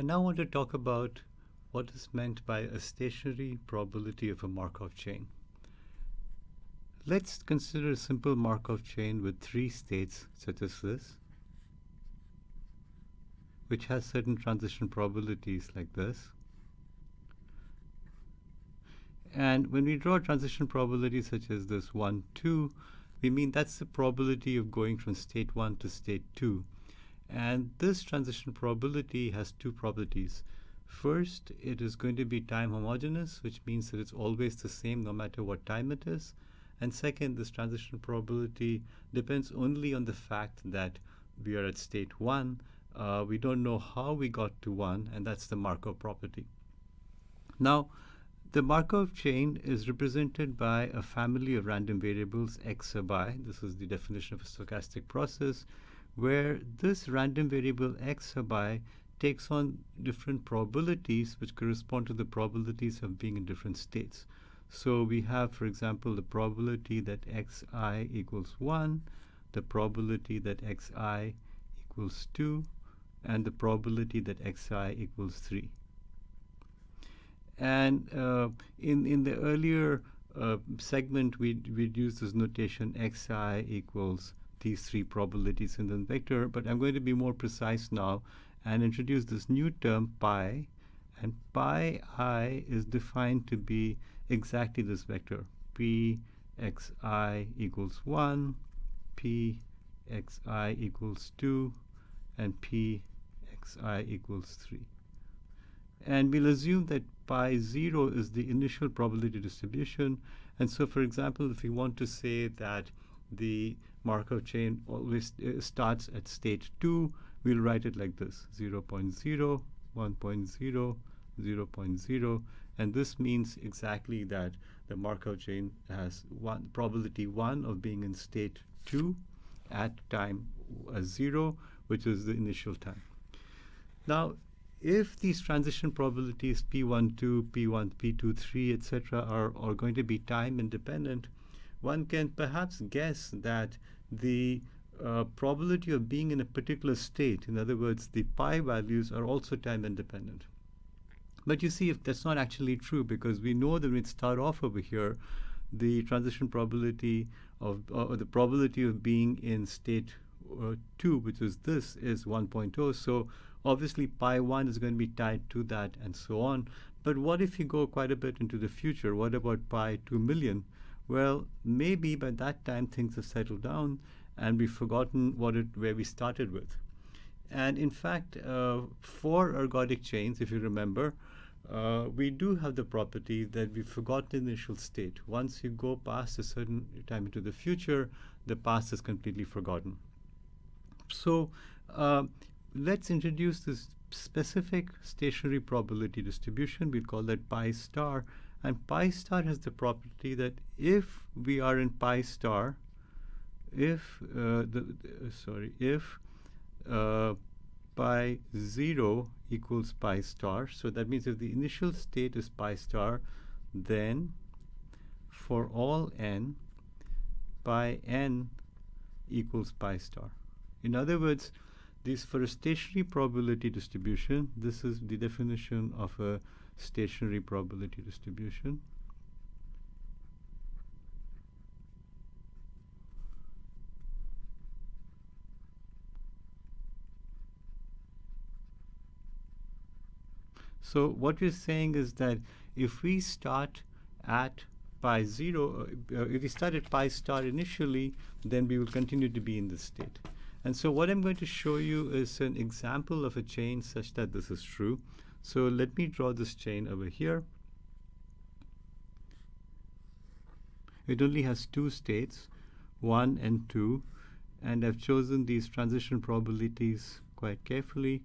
I now want to talk about what is meant by a stationary probability of a Markov chain. Let's consider a simple Markov chain with three states such as this, which has certain transition probabilities like this. And when we draw transition probabilities such as this 1, 2, we mean that's the probability of going from state 1 to state 2. And this transition probability has two properties. First, it is going to be time homogeneous, which means that it's always the same no matter what time it is. And second, this transition probability depends only on the fact that we are at state 1. Uh, we don't know how we got to 1, and that's the Markov property. Now, the Markov chain is represented by a family of random variables x sub i. This is the definition of a stochastic process, where this random variable x sub i takes on different probabilities which correspond to the probabilities of being in different states. So we have, for example, the probability that xi equals 1, the probability that xi equals 2, and the probability that xi equals 3. And uh, in, in the earlier uh, segment, we'd, we'd use this notation xi equals these three probabilities in the vector, but I'm going to be more precise now and introduce this new term pi, and pi i is defined to be exactly this vector, p xi equals 1, p xi equals 2, and p xi equals 3. And we'll assume that pi 0 is the initial probability distribution. And so, for example, if we want to say that the Markov chain always uh, starts at state 2, we'll write it like this, 0, 0.0, 1.0, 0 0.0. And this means exactly that the Markov chain has one probability 1 of being in state 2 at time uh, 0, which is the initial time. Now, if these transition probabilities P12, P1, P23, etc., are, are going to be time independent, one can perhaps guess that the uh, probability of being in a particular state, in other words, the pi values are also time independent. But you see, if that's not actually true, because we know that when we start off over here, the transition probability of, or the probability of being in state uh, 2, which is this, is 1.0. So obviously pi 1 is going to be tied to that and so on. But what if you go quite a bit into the future? What about pi 2 million? Well, maybe by that time things have settled down and we've forgotten what it, where we started with. And in fact, uh, for ergodic chains, if you remember, uh, we do have the property that we forgot the initial state. Once you go past a certain time into the future, the past is completely forgotten. So uh, let's introduce this specific stationary probability distribution. We'll call that pi star. And pi star has the property that if we are in pi star, if uh, the uh, sorry, if uh, pi 0 equals pi star, so that means if the initial state is pi star, then for all n, pi n equals pi star. In other words, this for a stationary probability distribution, this is the definition of a stationary probability distribution. So what we're saying is that if we start at pi 0, uh, if we start at pi star initially, then we will continue to be in this state. And so what I'm going to show you is an example of a chain such that this is true. So let me draw this chain over here. It only has two states, 1 and 2. And I've chosen these transition probabilities quite carefully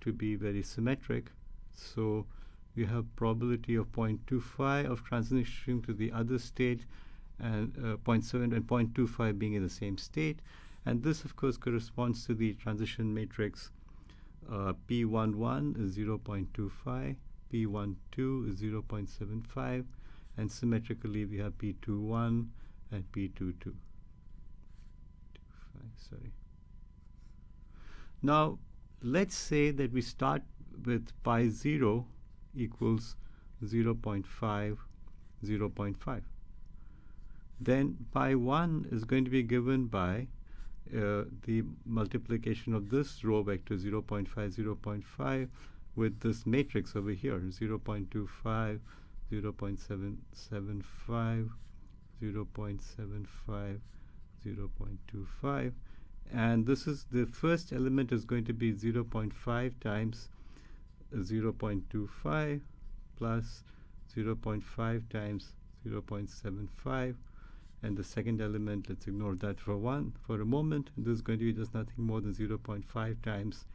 to be very symmetric. So we have probability of 0.25 of transitioning to the other state and uh, 0.7 and 0.25 being in the same state. And this, of course, corresponds to the transition matrix uh, P11 is 0.25, P12 is 0.75, and symmetrically we have P21 and P22. Sorry. Now, let's say that we start with pi 0 equals 0 0.5, 0 0.5. Then pi 1 is going to be given by uh, the multiplication of this row vector 0 0.5, 0 0.5 with this matrix over here 0 0.25, 0 0.775, 0 0.75, 0 0.25 and this is the first element is going to be 0 0.5 times 0 0.25 plus 0 0.5 times 0 0.75 and the second element let's ignore that for one for a moment. This is going to be just nothing more than 0.5 times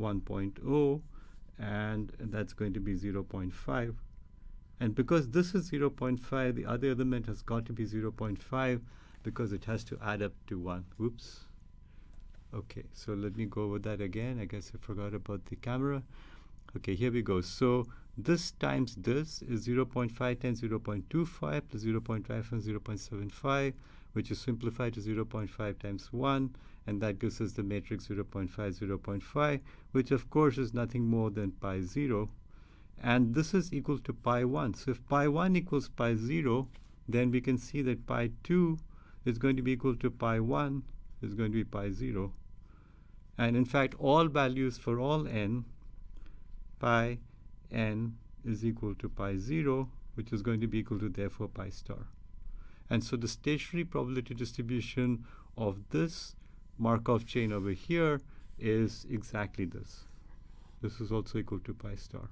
1.0 and that's going to be 0.5 and because this is 0.5 the other element has got to be 0.5 because it has to add up to 1 whoops. Okay so let me go over that again. I guess I forgot about the camera okay here we go. So this times this is 0 0.5 times 0 0.25 plus 0 0.5 times 0 0.75 which is simplified to 0 0.5 times 1 and that gives us the matrix 0 0.5 0 0.5 which of course is nothing more than pi 0 and this is equal to pi 1 so if pi 1 equals pi 0 then we can see that pi 2 is going to be equal to pi 1 is going to be pi 0 and in fact all values for all n pi n is equal to pi 0 which is going to be equal to therefore pi star and so the stationary probability distribution of this Markov chain over here is exactly this. This is also equal to pi star.